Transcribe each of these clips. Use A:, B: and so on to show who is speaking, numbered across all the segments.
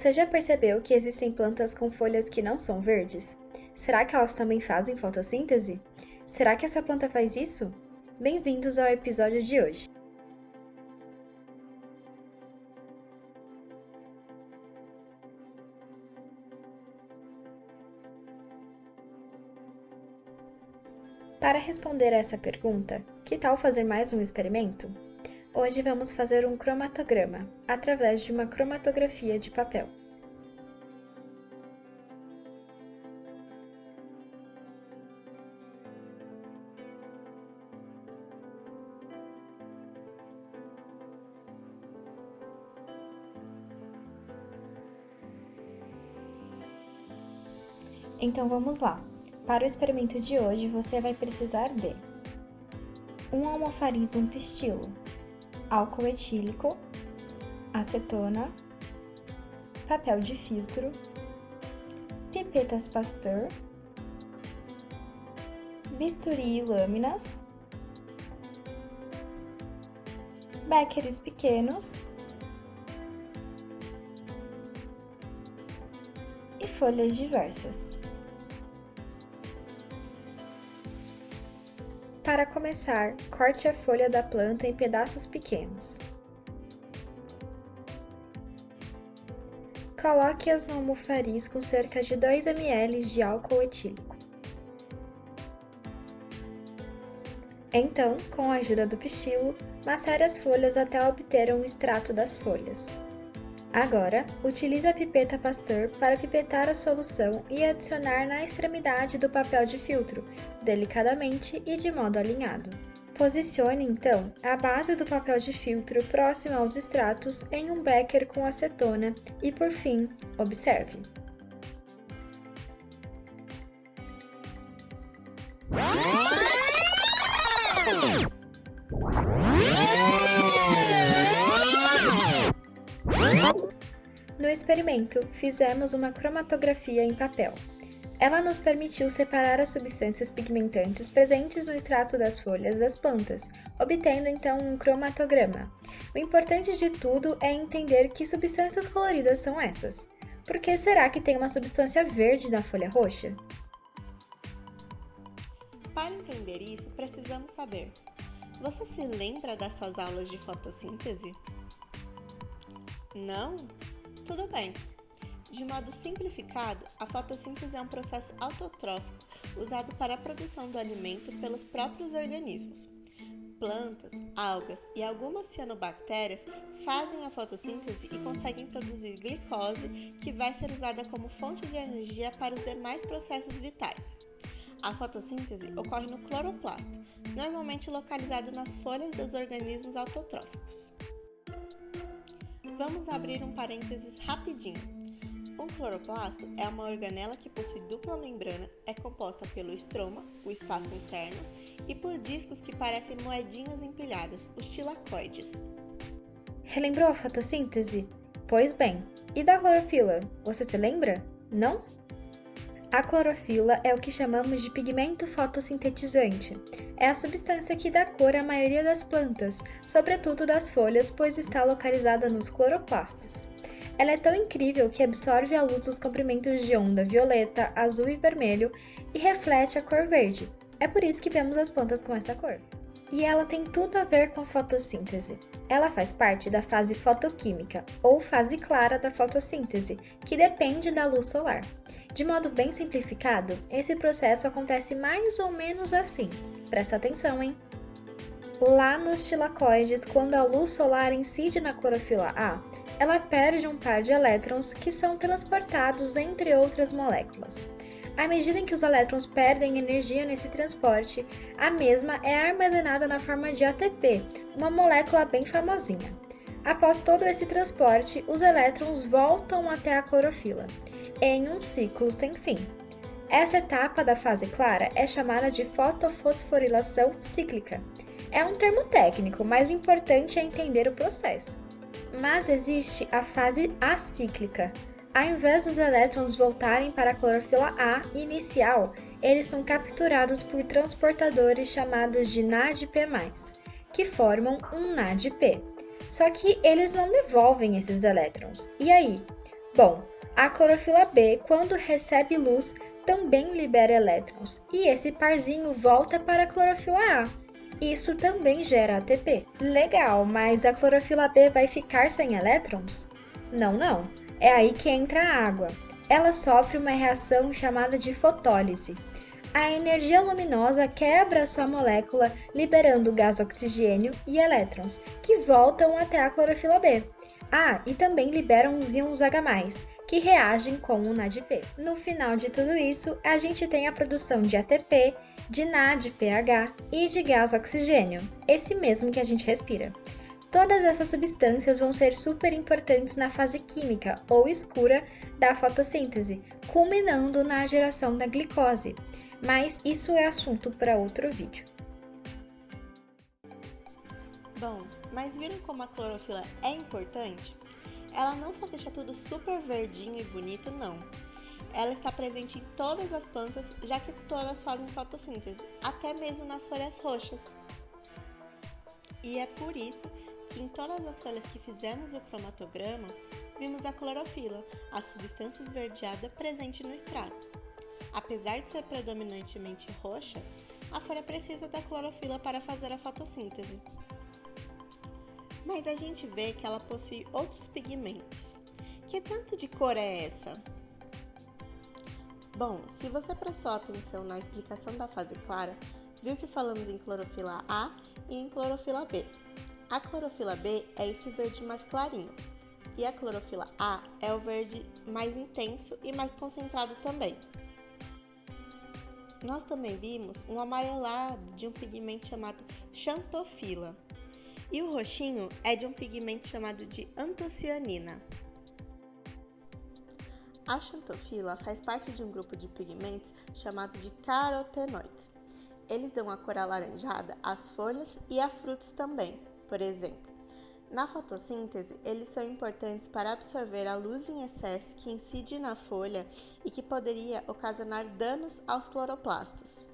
A: Você já percebeu que existem plantas com folhas que não são verdes? Será que elas também fazem fotossíntese? Será que essa planta faz isso? Bem-vindos ao episódio de hoje. Para responder essa pergunta, que tal fazer mais um experimento? Hoje vamos fazer um cromatograma, através de uma cromatografia de papel. Então vamos lá. Para o experimento de hoje, você vai precisar de um almofarismo pistilo, álcool etílico, acetona, papel de filtro, pipetas Pasteur, bisturi e lâminas, béqueres pequenos e folhas diversas. Para começar, corte a folha da planta em pedaços pequenos. Coloque-as no almofariz com cerca de 2 ml de álcool etílico. Então, com a ajuda do pistilo, macere as folhas até obter um extrato das folhas. Agora, utilize a pipeta Pasteur para pipetar a solução e adicionar na extremidade do papel de filtro, delicadamente e de modo alinhado. Posicione então a base do papel de filtro próxima aos extratos em um becker com acetona e, por fim, observe. No experimento, fizemos uma cromatografia em papel. Ela nos permitiu separar as substâncias pigmentantes presentes no extrato das folhas das plantas, obtendo então um cromatograma. O importante de tudo é entender que substâncias coloridas são essas. Por que será que tem uma substância verde na folha roxa?
B: Para entender isso, precisamos saber: você se lembra das suas aulas de fotossíntese? Não? Tudo bem. De modo simplificado, a fotossíntese é um processo autotrófico usado para a produção do alimento pelos próprios organismos. Plantas, algas e algumas cianobactérias fazem a fotossíntese e conseguem produzir glicose, que vai ser usada como fonte de energia para os demais processos vitais. A fotossíntese ocorre no cloroplasto, normalmente localizado nas folhas dos organismos autotróficos. Vamos abrir um parênteses rapidinho. Um cloroplasto é uma organela que possui dupla membrana, é composta pelo estroma, o espaço interno, e por discos que parecem moedinhas empilhadas, os tilacoides.
A: Relembrou a fotossíntese? Pois bem, e da clorofila? Você se lembra? Não? A clorofila é o que chamamos de pigmento fotossintetizante. É a substância que dá cor à maioria das plantas, sobretudo das folhas, pois está localizada nos cloroplastos. Ela é tão incrível que absorve a luz dos comprimentos de onda violeta, azul e vermelho e reflete a cor verde. É por isso que vemos as plantas com essa cor. E ela tem tudo a ver com fotossíntese. Ela faz parte da fase fotoquímica, ou fase clara da fotossíntese, que depende da luz solar. De modo bem simplificado, esse processo acontece mais ou menos assim. Presta atenção, hein? Lá nos tilacoides, quando a luz solar incide na clorofila A, ela perde um par de elétrons que são transportados entre outras moléculas. À medida em que os elétrons perdem energia nesse transporte, a mesma é armazenada na forma de ATP, uma molécula bem famosinha. Após todo esse transporte, os elétrons voltam até a clorofila em um ciclo sem fim. Essa etapa da fase clara é chamada de fotofosforilação cíclica. É um termo técnico, mas o importante é entender o processo. Mas existe a fase acíclica. Ao invés dos elétrons voltarem para a clorofila A inicial, eles são capturados por transportadores chamados de NADP+, que formam um NADP. Só que eles não devolvem esses elétrons. E aí, Bom, a clorofila B, quando recebe luz, também libera elétrons, e esse parzinho volta para a clorofila A. Isso também gera ATP. Legal, mas a clorofila B vai ficar sem elétrons? Não, não. É aí que entra a água. Ela sofre uma reação chamada de fotólise. A energia luminosa quebra sua molécula, liberando gás oxigênio e elétrons, que voltam até a clorofila B. Ah, e também liberam os íons H+, que reagem com o NADP. No final de tudo isso, a gente tem a produção de ATP, de NADPH e de gás oxigênio, esse mesmo que a gente respira. Todas essas substâncias vão ser super importantes na fase química ou escura da fotossíntese, culminando na geração da glicose. Mas isso é assunto para outro vídeo.
B: Bom, mas viram como a clorofila é importante? Ela não só deixa tudo super verdinho e bonito, não. Ela está presente em todas as plantas, já que todas fazem fotossíntese, até mesmo nas folhas roxas. E é por isso que em todas as folhas que fizemos o cromatograma, vimos a clorofila, a substância esverdeada presente no extrato. Apesar de ser predominantemente roxa, a folha precisa da clorofila para fazer a fotossíntese mas a gente vê que ela possui outros pigmentos. Que tanto de cor é essa? Bom, se você prestou atenção na explicação da fase clara, viu que falamos em clorofila A e em clorofila B. A clorofila B é esse verde mais clarinho, e a clorofila A é o verde mais intenso e mais concentrado também. Nós também vimos um amarelado de um pigmento chamado xantofila, e o roxinho é de um pigmento chamado de antocianina. A xantofila faz parte de um grupo de pigmentos chamado de carotenoides. Eles dão a cor alaranjada às folhas e a frutos também, por exemplo. Na fotossíntese, eles são importantes para absorver a luz em excesso que incide na folha e que poderia ocasionar danos aos cloroplastos.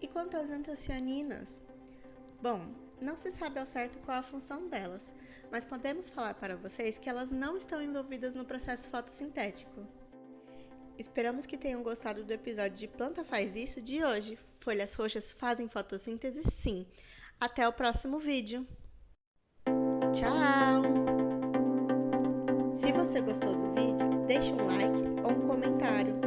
B: E quanto às antocianinas? Bom, não se sabe ao certo qual a função delas, mas podemos falar para vocês que elas não estão envolvidas no processo fotossintético. Esperamos que tenham gostado do episódio de Planta Faz Isso de hoje. Folhas roxas fazem fotossíntese? Sim. Até o próximo vídeo. Tchau! Se você gostou do vídeo, deixe um like ou um comentário.